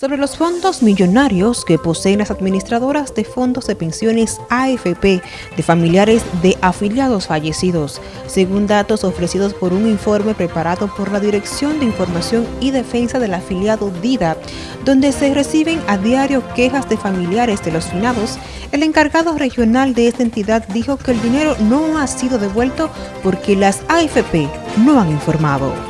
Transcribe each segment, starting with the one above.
sobre los fondos millonarios que poseen las administradoras de fondos de pensiones AFP de familiares de afiliados fallecidos, según datos ofrecidos por un informe preparado por la Dirección de Información y Defensa del afiliado DIDA, donde se reciben a diario quejas de familiares de los finados, el encargado regional de esta entidad dijo que el dinero no ha sido devuelto porque las AFP no han informado.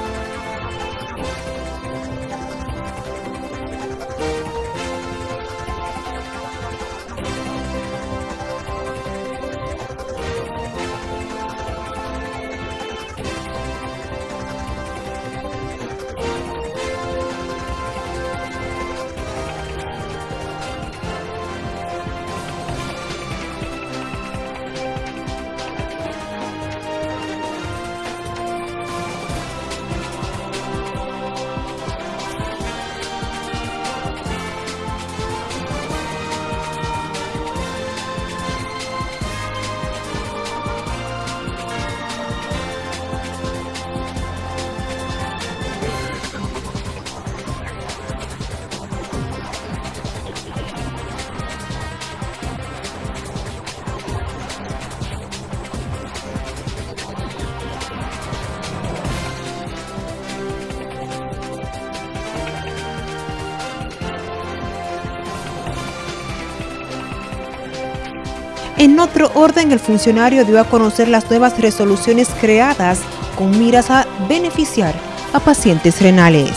En otro orden, el funcionario dio a conocer las nuevas resoluciones creadas con miras a beneficiar a pacientes renales.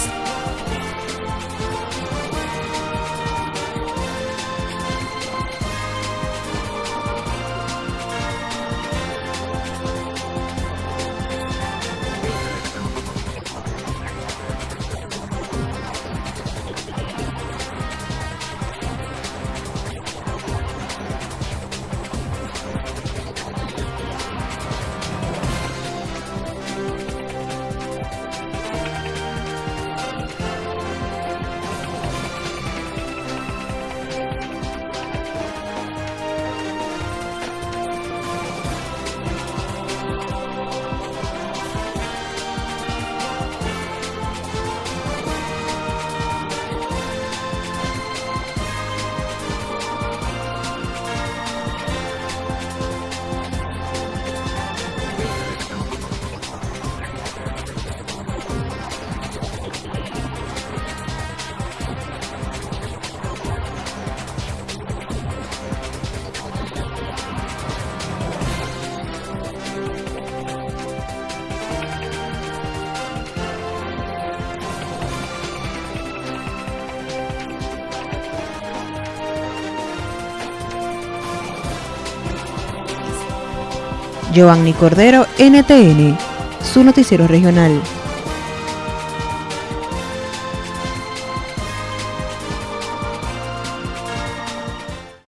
Giovanni Cordero, NTN, su noticiero regional.